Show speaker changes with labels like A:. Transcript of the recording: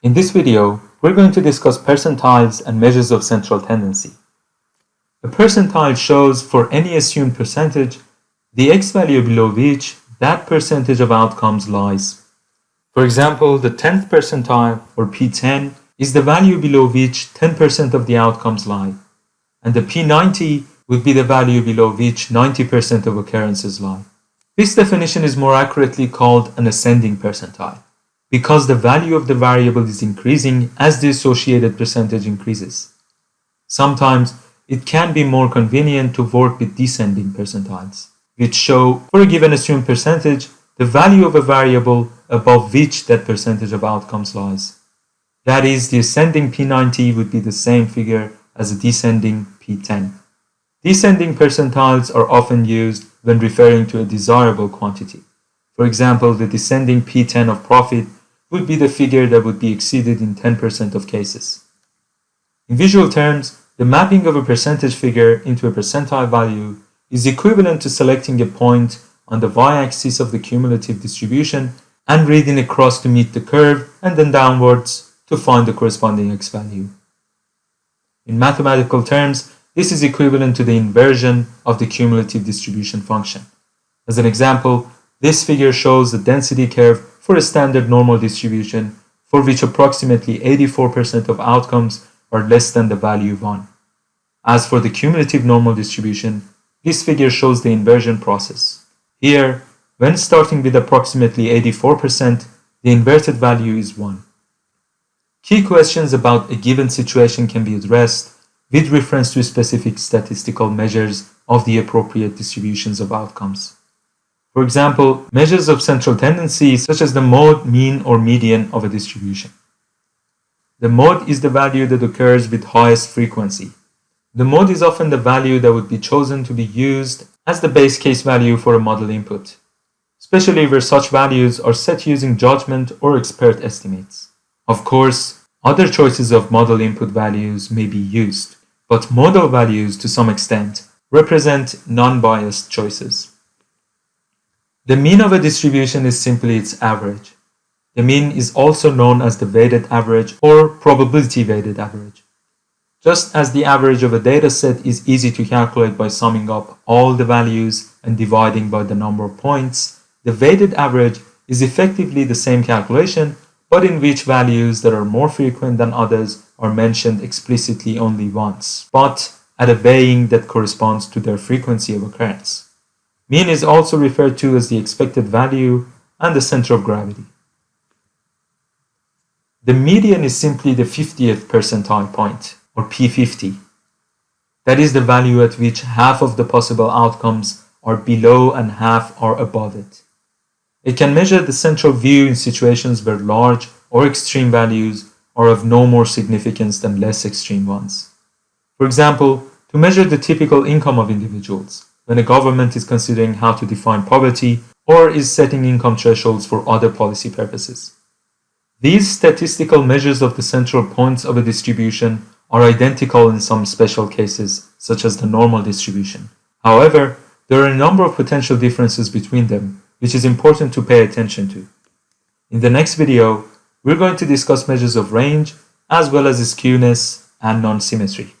A: In this video, we're going to discuss percentiles and measures of central tendency. A percentile shows for any assumed percentage the x-value below which that percentage of outcomes lies. For example, the 10th percentile, or P10, is the value below which 10% of the outcomes lie, and the P90 would be the value below which 90% of occurrences lie. This definition is more accurately called an ascending percentile, because the value of the variable is increasing as the associated percentage increases. Sometimes it can be more convenient to work with descending percentiles, which show, for a given assumed percentage, the value of a variable above which that percentage of outcomes lies. That is, the ascending P90 would be the same figure as a descending P10. Descending percentiles are often used when referring to a desirable quantity. For example, the descending P10 of profit would be the figure that would be exceeded in 10% of cases. In visual terms, the mapping of a percentage figure into a percentile value is equivalent to selecting a point on the y-axis of the cumulative distribution and reading across to meet the curve and then downwards to find the corresponding x-value. In mathematical terms, this is equivalent to the inversion of the cumulative distribution function. As an example, this figure shows the density curve for a standard normal distribution for which approximately 84% of outcomes are less than the value 1. As for the cumulative normal distribution, this figure shows the inversion process. Here, when starting with approximately 84%, the inverted value is 1. Key questions about a given situation can be addressed with reference to specific statistical measures of the appropriate distributions of outcomes. For example, measures of central tendency such as the mode, mean, or median of a distribution. The mode is the value that occurs with highest frequency. The mode is often the value that would be chosen to be used as the base case value for a model input, especially where such values are set using judgment or expert estimates. Of course, other choices of model input values may be used, but model values to some extent represent non-biased choices. The mean of a distribution is simply its average. The mean is also known as the weighted average or probability weighted average. Just as the average of a dataset is easy to calculate by summing up all the values and dividing by the number of points, the weighted average is effectively the same calculation but in which values that are more frequent than others are mentioned explicitly only once, but at a weighing that corresponds to their frequency of occurrence. Mean is also referred to as the expected value and the center of gravity. The median is simply the 50th percentile point, or P50. That is the value at which half of the possible outcomes are below and half are above it. It can measure the central view in situations where large or extreme values are of no more significance than less extreme ones. For example, to measure the typical income of individuals when a government is considering how to define poverty or is setting income thresholds for other policy purposes. These statistical measures of the central points of a distribution are identical in some special cases, such as the normal distribution. However, there are a number of potential differences between them, which is important to pay attention to. In the next video, we're going to discuss measures of range as well as skewness and non-symmetry.